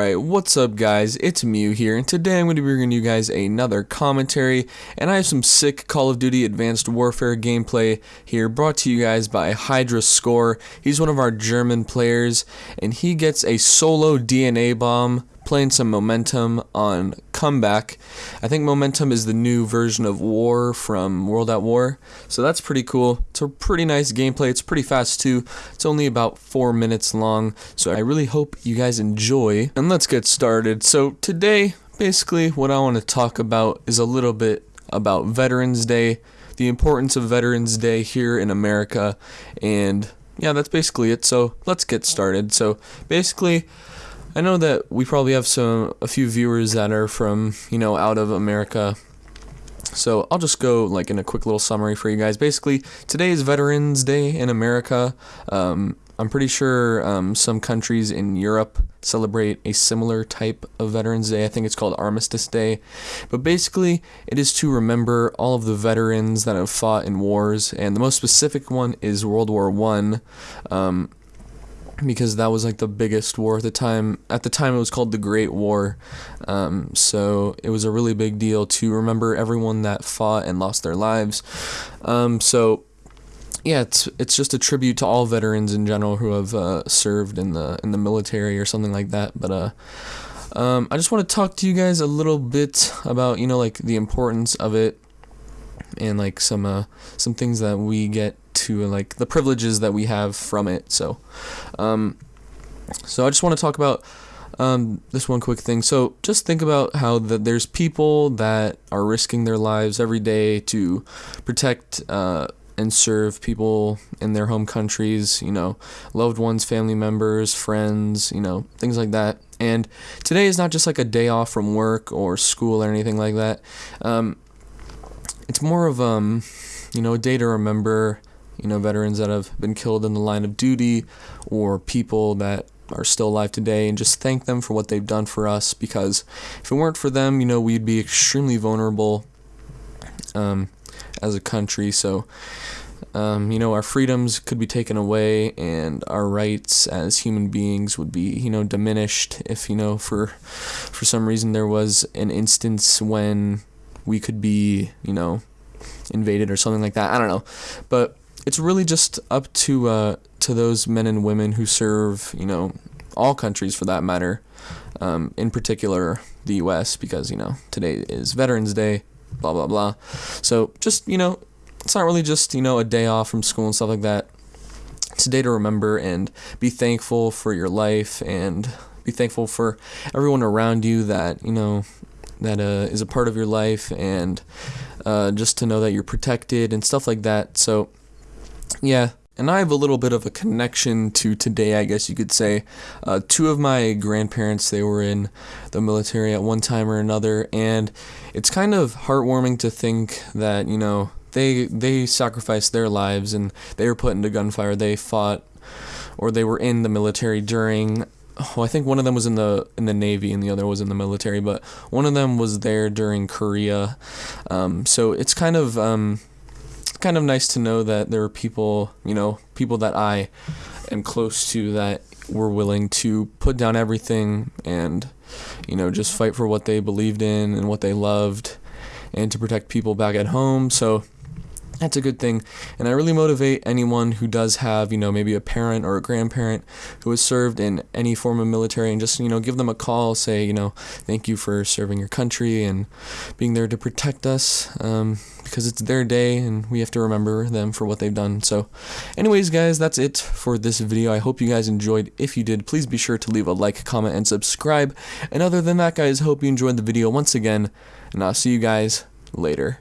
Alright, what's up guys, it's Mew here, and today I'm going to be bringing you guys another commentary, and I have some sick Call of Duty Advanced Warfare gameplay here, brought to you guys by Hydra Score. He's one of our German players, and he gets a solo DNA bomb playing some Momentum on Comeback. I think Momentum is the new version of War from World at War, so that's pretty cool. It's a pretty nice gameplay. It's pretty fast too. It's only about four minutes long, so I really hope you guys enjoy. And let's get started. So today, basically, what I want to talk about is a little bit about Veterans Day, the importance of Veterans Day here in America, and yeah, that's basically it. So let's get started. So basically, I know that we probably have some a few viewers that are from you know out of America. So I'll just go like in a quick little summary for you guys. Basically, today is Veterans Day in America. Um, I'm pretty sure um, some countries in Europe celebrate a similar type of Veterans Day. I think it's called Armistice Day. But basically, it is to remember all of the veterans that have fought in wars, and the most specific one is World War One. Um, because that was like the biggest war at the time. At the time, it was called the Great War. Um, so it was a really big deal to remember everyone that fought and lost their lives. Um, so yeah, it's it's just a tribute to all veterans in general who have uh, served in the in the military or something like that. But uh, um, I just want to talk to you guys a little bit about you know like the importance of it and like some uh, some things that we get to like the privileges that we have from it. So, um, so I just want to talk about um, this one quick thing. So just think about how that there's people that are risking their lives every day to protect uh, and serve people in their home countries. You know, loved ones, family members, friends. You know, things like that. And today is not just like a day off from work or school or anything like that. Um, it's more of um, you know, a day to remember you know, veterans that have been killed in the line of duty or people that are still alive today and just thank them for what they've done for us because if it weren't for them, you know, we'd be extremely vulnerable um, as a country. So, um, you know, our freedoms could be taken away and our rights as human beings would be, you know, diminished if, you know, for for some reason there was an instance when we could be, you know, invaded or something like that. I don't know. But it's really just up to uh, to those men and women who serve, you know, all countries for that matter. Um, in particular, the U.S. because you know today is Veterans Day, blah blah blah. So just you know, it's not really just you know a day off from school and stuff like that. It's a day to remember and be thankful for your life and be thankful for everyone around you that you know that uh, is a part of your life and uh, just to know that you're protected and stuff like that. So yeah, and I have a little bit of a connection to today, I guess you could say. Uh, two of my grandparents, they were in the military at one time or another, and it's kind of heartwarming to think that, you know, they they sacrificed their lives and they were put into gunfire. They fought or they were in the military during oh, I think one of them was in the in the navy and the other was in the military, but one of them was there during Korea. Um, so it's kind of um, kind of nice to know that there are people, you know, people that I am close to that were willing to put down everything and, you know, just fight for what they believed in and what they loved and to protect people back at home. So that's a good thing. And I really motivate anyone who does have, you know, maybe a parent or a grandparent who has served in any form of military and just, you know, give them a call, say, you know, thank you for serving your country and being there to protect us um, because it's their day and we have to remember them for what they've done. So, anyways, guys, that's it for this video. I hope you guys enjoyed. If you did, please be sure to leave a like, comment, and subscribe. And other than that, guys, hope you enjoyed the video once again, and I'll see you guys later.